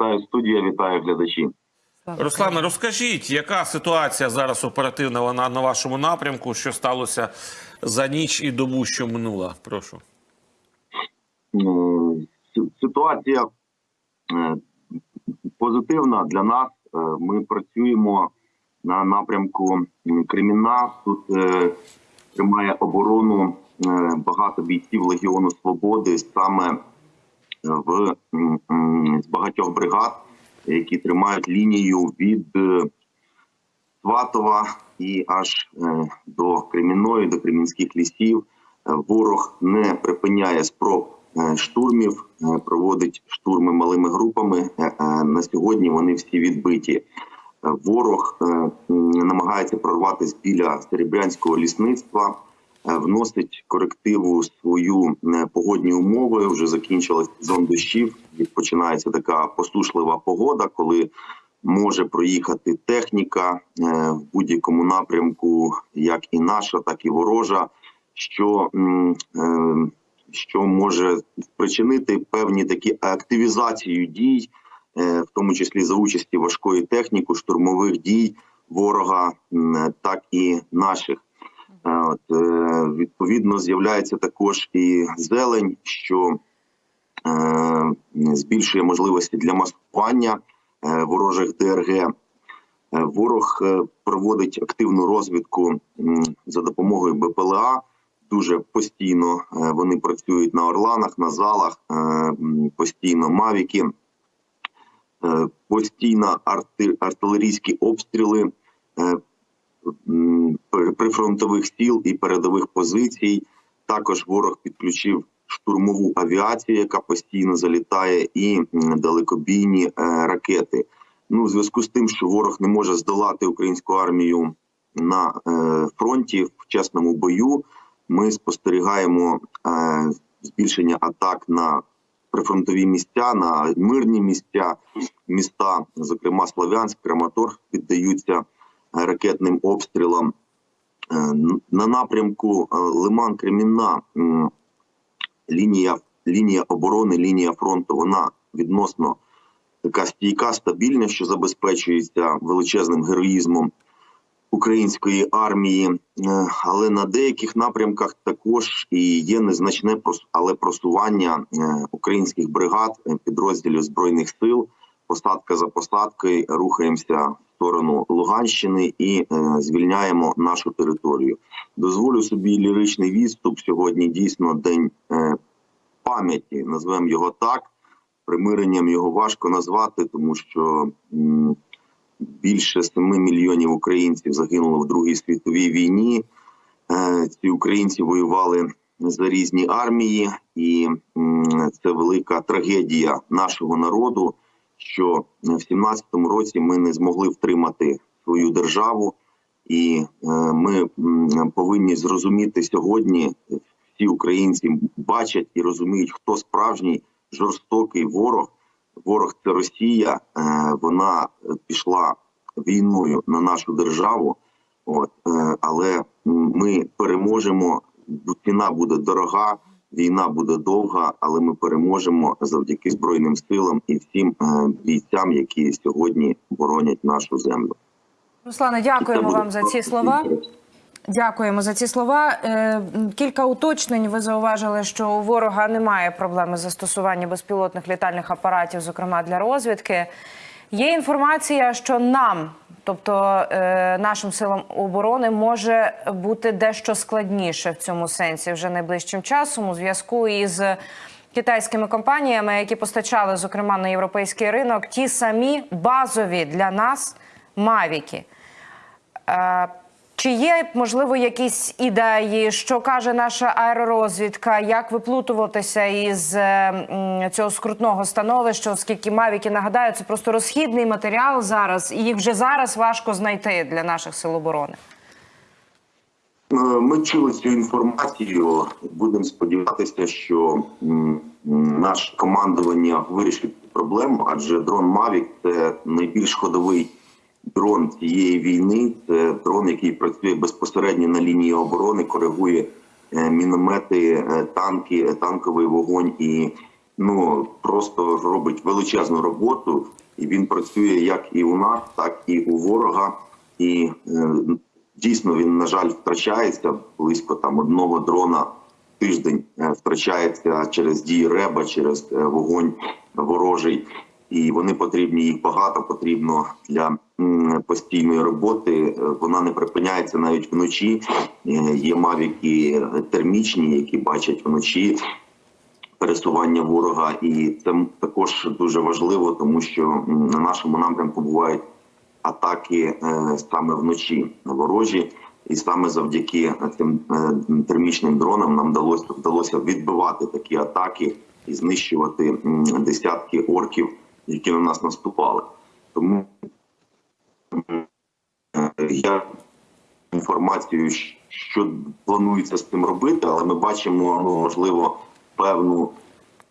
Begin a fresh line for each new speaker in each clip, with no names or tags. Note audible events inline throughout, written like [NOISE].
Вітаю студія, вітаю глядачі.
Слава
Руслане, розкажіть, яка ситуація зараз оперативна вона на вашому напрямку? Що сталося за ніч і добу, що минула? Прошу.
Ситуація е, позитивна для нас. Е, Ми працюємо на напрямку Креміна. Тут е, тримає оборону багато бійців Легіону Свободи саме в з багатьох бригад, які тримають лінію від е, Сватова і аж е, до Кремінної, до Кремінських лісів. Е, Ворог не припиняє спроб штурмів, проводить штурми малими групами. На сьогодні вони всі відбиті. Ворог намагається прорватися біля серебрянського лісництва, вносить корективу свою е, погодні умови. Вже закінчилась сезон дощів. Починається така посушлива погода, коли може проїхати техніка е, в будь-якому напрямку, як і наша, так і ворожа, що, е, що може спричинити певні такі активізацію дій, е, в тому числі за участі важкої техніки, штурмових дій ворога, так і наших. От, е, відповідно, з'являється також і зелень, що е, збільшує можливості для маскування е, ворожих ДРГ. Ворог проводить активну розвідку за допомогою БПЛА. Дуже постійно вони працюють на орланах, на залах, постійно мавіки, постійно арти- артилерійські обстріли прифронтових сіл і передових позицій. Також ворог підключив штурмову авіацію, яка постійно залітає, і далекобійні е, ракети. Ну, в зв'язку з тим, що ворог не може здолати українську армію на е, фронті в чесному бою, ми спостерігаємо е, збільшення атак на прифронтові місця, на мирні місця, міста, зокрема Слов'янськ, Краматорськ, піддаються ракетним обстрілам. Е, На напрямку е, Лиман Кремінна лінія, лінія оборони, лінія фронту, вона відносно така стійка, стабільна, що забезпечується величезним героїзмом української армії. Е, Але на деяких напрямках також і є незначне але просування українських бригад, підрозділів збройних сил. Посадка за посадкою рухаємося сторону Луганщини і е, звільняємо нашу територію. Дозволю собі ліричний відступ. Сьогодні дійсно день е, пам'яті, назвемо його так. Примиренням його важко назвати, тому що більше 7 мільйонів українців загинуло в Другій світовій війні. Е, Ці українці воювали за різні армії, і це велика трагедія нашого народу. Що в 17-му році ми не змогли втримати свою державу, і е, ми повинні зрозуміти сьогодні. Всі українці бачать і розуміють, хто справжній жорстокий ворог. Ворог це Росія. Е, вона пішла війною на нашу державу. От е, але ми переможемо. Ціна буде дорога, війна буде довга, але ми переможемо завдяки збройним силам і всім е, бійцям, які сьогодні боронять нашу землю.
Руслане, дякуємо вам за ці слова. Дякуємо за ці слова. Е, Кілька уточнень. Ви зауважили, що у ворога немає проблеми з застосування безпілотних літальних апаратів, зокрема для розвідки. Є інформація, що нам, тобто е, нашим силам оборони, може бути дещо складніше в цьому сенсі вже найближчим часом у зв'язку із китайськими компаніями, які постачали, зокрема, на європейський ринок ті самі базові для нас мавіки. Чи є можливо якісь ідеї, що каже наша аеророзвідка, як виплутуватися із е, цього скрутного становища, оскільки мавіки нагадаю, це просто розхідний матеріал зараз, і їх вже зараз важко знайти для наших сил оборони.
Е, Ми чули цю інформацію. Будемо сподіватися, що наше командування вирішить проблему, адже дрон Mavic – це найбільш ходовий дрон цієї війни. Це дрон, який працює безпосередньо на лінії оборони, коригує е, міномети, е, танки, е, танковий вогонь і ну просто робить величезну роботу, і він працює як і у нас, так і у ворога. І дійсно він, на жаль, втрачається близько там одного дрона тиждень втрачається через дії реба, через вогонь ворожий. І вони потрібні, їх багато потрібно для постійної роботи. Е, Вона не припиняється навіть вночі. Е, Є мавіки термічні, які бачать вночі пересування ворога, і це також дуже важливо, тому що на нашому напрямку бувають атаки е, саме вночі ворожі, і саме завдяки цим термічним дронам нам вдалося вдалося відбивати такі атаки і знищувати десятки орків, які на нас наступали. Тому е, я інформацію, що планується з цим робити, але ми бачимо, ну можливо, певну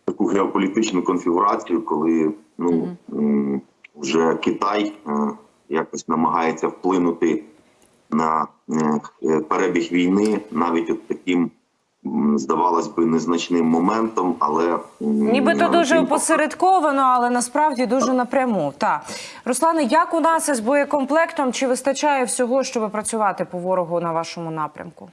таку геополітичну конфігурацію, коли ну вже Китай е, якось намагається вплинути на е, перебіг війни, навіть от таким. Здавалось би, незначним моментом, але
Нібито дуже опосередковано, але насправді дуже напряму. Так. Руслане, як у нас із боєкомплектом? Чи вистачає всього, щоб працювати по ворогу на вашому напрямку?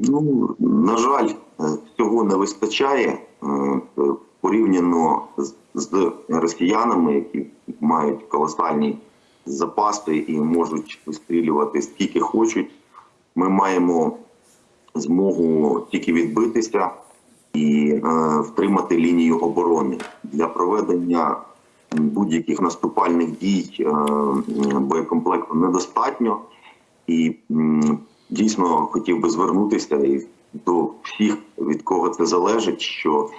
Ну, на жаль, е, цього не вистачає е, е, порівняно з росіянами, які мають колосальні запаси і можуть вистрілювати скільки хочуть. Ми маємо змогу тільки відбитися і е, втримати лінію оборони для проведення будь-яких наступальних дій е, боєкомплекту недостатньо. І м, дійсно хотів би звернутися і до всіх, від кого це залежить, що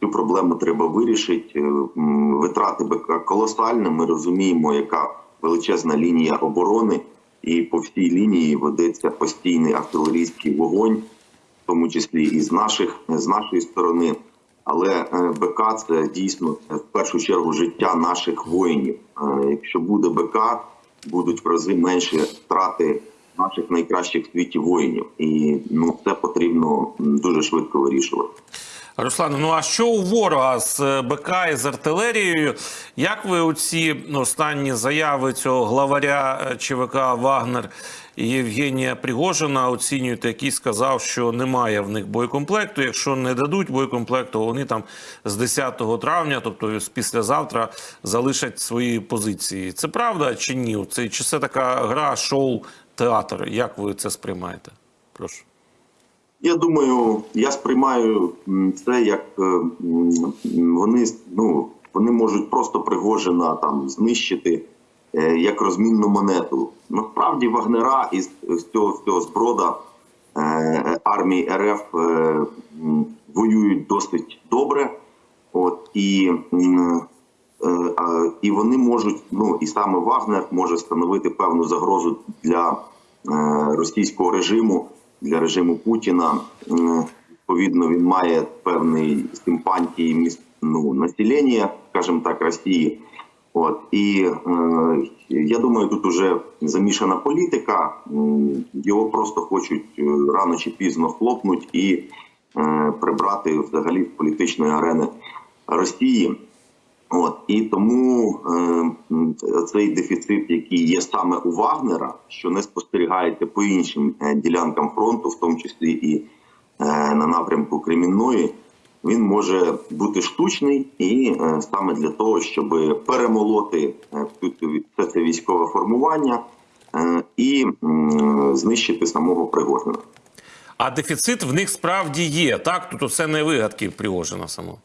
цю проблему треба вирішити. Е, Витрати БК колосальні. Ми розуміємо, яка величезна лінія оборони, і по всій лінії ведеться постійний артилерійський вогонь, в тому числі і з наших з нашої сторони. Але е, БК це дійсно в першу чергу життя наших воїнів. Е, Якщо буде БК, будуть в рази менші втрати наших найкращих в світі воїнів, і ну це потрібно дуже швидко вирішувати.
Руслане, ну а що у ворога з е, БК і з артилерією? Як ви оці останні заяви цього главаря е, ЧВК Вагнер Євгенія Пригожина оцінюєте, який сказав, що немає в них боєкомплекту. Якщо не дадуть боєкомплекту, вони там з 10 травня, тобто з післязавтра, залишать свої позиції. Це правда чи ні? Це чи це така гра, шоу, театр? Як ви це сприймаєте? Прошу.
Я думаю, я сприймаю це як е, вони ну вони можуть просто Пригожина там знищити е, як розмінну монету. Насправді вагнера із цього, цього зброда е, армії РФ воюють досить добре. От і, і вони можуть, ну і саме Вагнер може становити певну загрозу для російського режиму, для режиму Путіна. Відповідно, він має певний симпатії міс- ну, населення, скажімо так, Росії. От і е, я думаю, тут уже замішана політика. Його просто хочуть е, рано чи пізно хлопнуть і е, прибрати взагалі з політичної арени Росії. От і тому е, цей дефіцит, який є саме у Вагнера, що не спостерігається по іншим е, ділянкам фронту, в тому числі і е, на напрямку Кремінної, він може бути штучний і е, саме для того, щоб перемолоти е, все це військове формування е, і м, знищити самого Пригожина.
А дефіцит в них справді є. Так, тут усе не вигадки Пригожина само.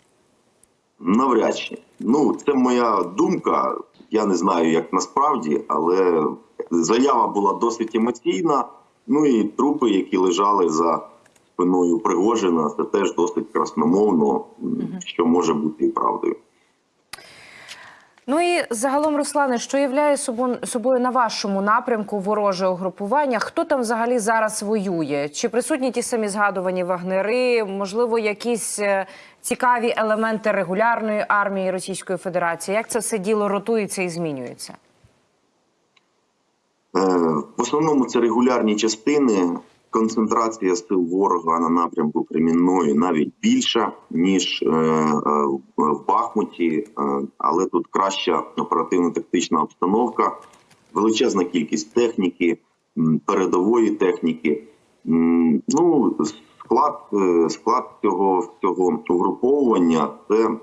Навряд чи. Ну, це моя думка. Я не знаю, як насправді, але заява була досить емоційна. Ну і трупи, які лежали за спиною Пригожина, це теж досить красномовно, що може бути і правдою.
Ну і загалом, Руслане, що являє собою, на вашому напрямку вороже угрупування? Хто там взагалі зараз воює? Чи присутні ті самі згадувані вагнери? Можливо, якісь е, цікаві елементи регулярної армії Російської Федерації? Як це все діло ротується і змінюється?
Е, В основному це регулярні частини, концентрація сил ворога на напрямку Кремінної навіть більша ніж е, е, в Бахмуті, е, але тут краща оперативно-тактична обстановка, величезна кількість техніки, передової техніки. Ну, склад, склад цього, цього угруповування це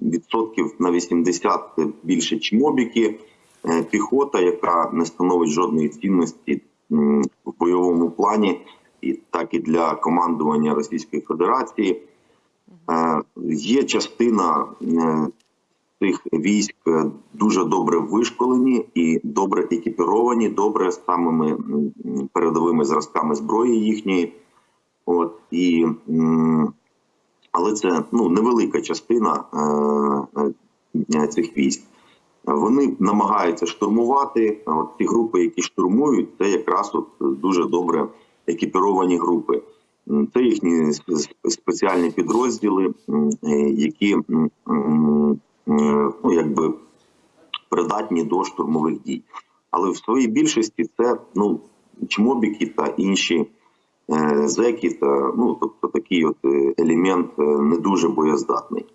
відсотків на 80 більше чмобіки, піхота, яка не становить жодної цінності в бойовому плані, і так і для командування Російської Федерації. Е, Є частина е, цих військ е, дуже добре вишколені і добре екіпіровані, добре самими передовими зразками зброї їхньої. От і але це ну невелика частина цих військ. Вони намагаються штурмувати. От ті групи, які штурмують, це якраз от дуже добре екіпіровані групи. Це їхні спеціальні підрозділи, е, які е, ну якби придатні до штурмових дій. Але в своїй більшості це ну чмобіки та інші е, зеки, та ну тобто такий от елемент не дуже боєздатний.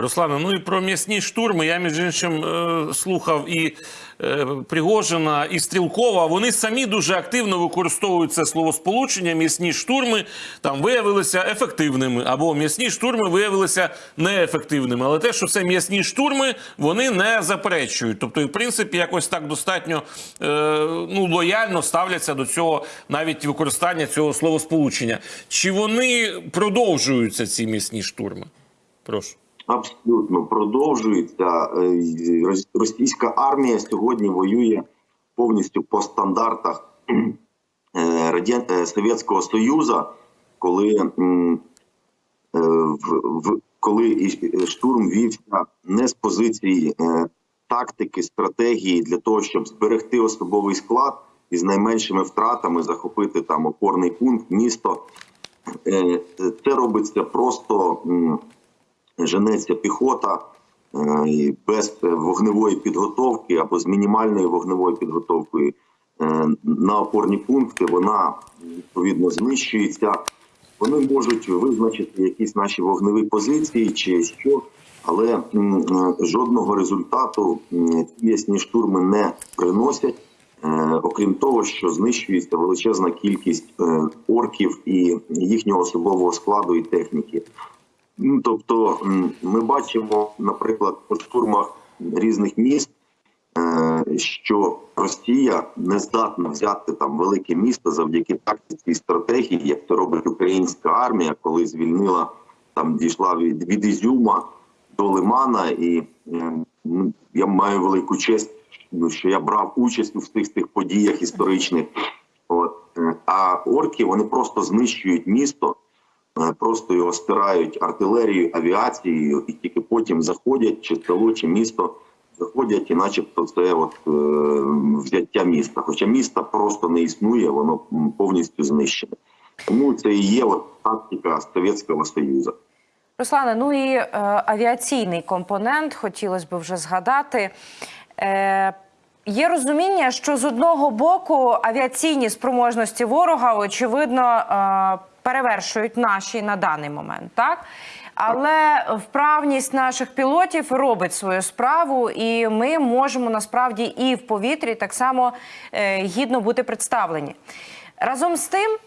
Руслане, ну і про м'ясні штурми. Я між іншим е, слухав і е, Пригожина, і Стрілкова. Вони самі дуже активно використовують це словосполучення. М'ясні штурми там виявилися ефективними, або м'ясні штурми виявилися неефективними. Але те, що це м'ясні штурми, вони не заперечують. Тобто, і, в принципі, якось так достатньо е, ну, лояльно ставляться до цього навіть використання цього словосполучення. Чи вони продовжуються ці м'ясні штурми? Прошу.
Абсолютно продовжується. Е, Російська армія сьогодні воює повністю по стандартах [CLEARS THROAT] е, е, Совєтського Союзу, коли, в, коли штурм вівся не з позиції тактики, стратегії для того, щоб зберегти особовий склад і з найменшими втратами захопити там опорний пункт, місто. Це робиться просто. Женеться піхота е, без вогневої підготовки або з мінімальною вогневою підготовкою е, на опорні пункти, вона відповідно знищується. Вони можуть визначити якісь наші вогневі позиції чи що, але е, жодного результату ці ясні штурми не приносять. Окрім того, що знищується величезна кількість орків і їхнього особового складу і техніки. Ну, тобто, ми бачимо, наприклад, по штурмах різних міст, е, що Росія не здатна взяти там велике місто завдяки тактиці і стратегії, як це робить українська армія, коли звільнила там, дійшла від, від Ізюма до Лимана, і е, ну, я маю велику честь, ну, що я брав участь у всіх цих подіях історичних. От Е, а орки вони просто знищують місто просто його стирають артилерією, авіацією, і тільки потім заходять чи село, чи місто заходять, і начебто це от е, взяття міста. Хоча міста просто не існує, воно повністю знищене. Тому це і є от тактика Совєтського Союзу.
Руслане, ну і е, авіаційний компонент хотілося б вже згадати. Е, Є розуміння, що з одного боку авіаційні спроможності ворога очевидно е, перевершують наші на даний момент, так? Але вправність наших пілотів робить свою справу, і ми можемо насправді і в повітрі так само е, гідно бути представлені. Разом з тим,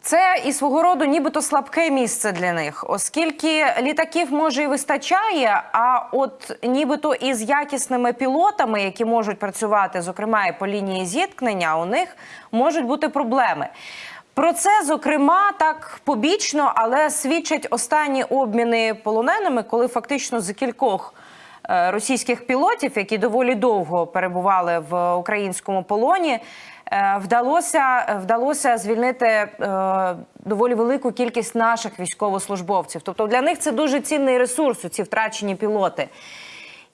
це і свого роду нібито слабке місце для них, оскільки літаків може і вистачає, а от нібито із якісними пілотами, які можуть працювати, зокрема і по лінії зіткнення, у них можуть бути проблеми. Про це, зокрема, так побічно, але свідчать останні обміни полоненими, коли фактично за кількох е, російських пілотів, які доволі довго перебували в українському полоні, е, вдалося, вдалося звільнити е, доволі велику кількість наших військовослужбовців. Тобто для них це дуже цінний ресурс, ці втрачені пілоти.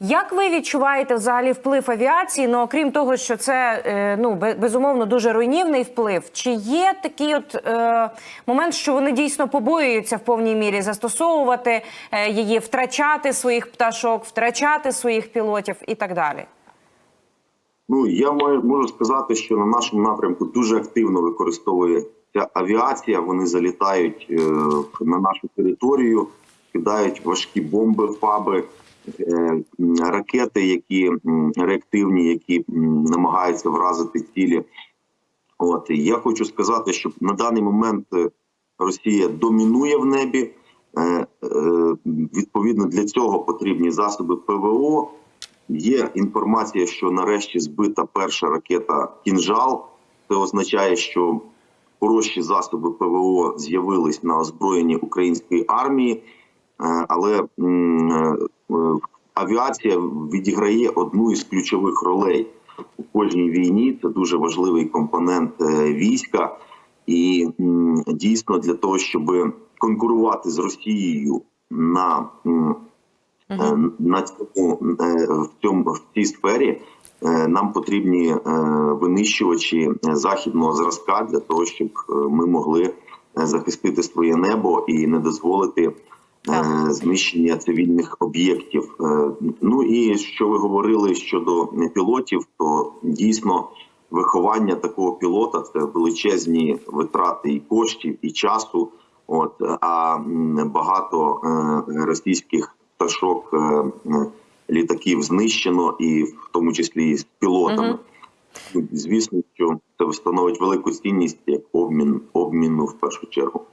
Як ви відчуваєте взагалі вплив авіації? Ну окрім того, що це е, ну безумовно дуже руйнівний вплив. Чи є такий от е, момент, що вони дійсно побоюються в повній мірі застосовувати е, її, втрачати своїх пташок, втрачати своїх пілотів і так далі?
Ну я можу сказати, що на нашому напрямку дуже активно використовується авіація. Вони залітають е, на нашу територію, кидають важкі бомби, фаби, ракети, які реактивні, які намагаються вразити цілі. От я хочу сказати, що на даний момент е, Росія домінує в небі. Е, е, Відповідно для цього потрібні засоби ПВО. Є інформація, що нарешті збита перша ракета Кінжал. Це означає, що хороші засоби ПВО з'явились на озброєнні української армії, Е, але е, е, авіація відіграє одну із ключових ролей у кожній війні. Це дуже важливий компонент е, війська, і дійсно для того, щоб конкурувати з Росією на Е, на цьому е, в цьому в цій сфері е, нам потрібні е, винищувачі е, західного зразка для того, щоб е, ми могли е, захистити своє небо і не дозволити е. Знищення цивільних об'єктів. Е, Ну і що ви говорили щодо пілотів, то дійсно виховання такого пілота це величезні витрати і коштів, і часу. От а багато е, російських пташок е, е, літаків знищено, і в тому числі і з пілотами. Звісно, що це становить велику цінність як обмін обміну в першу чергу.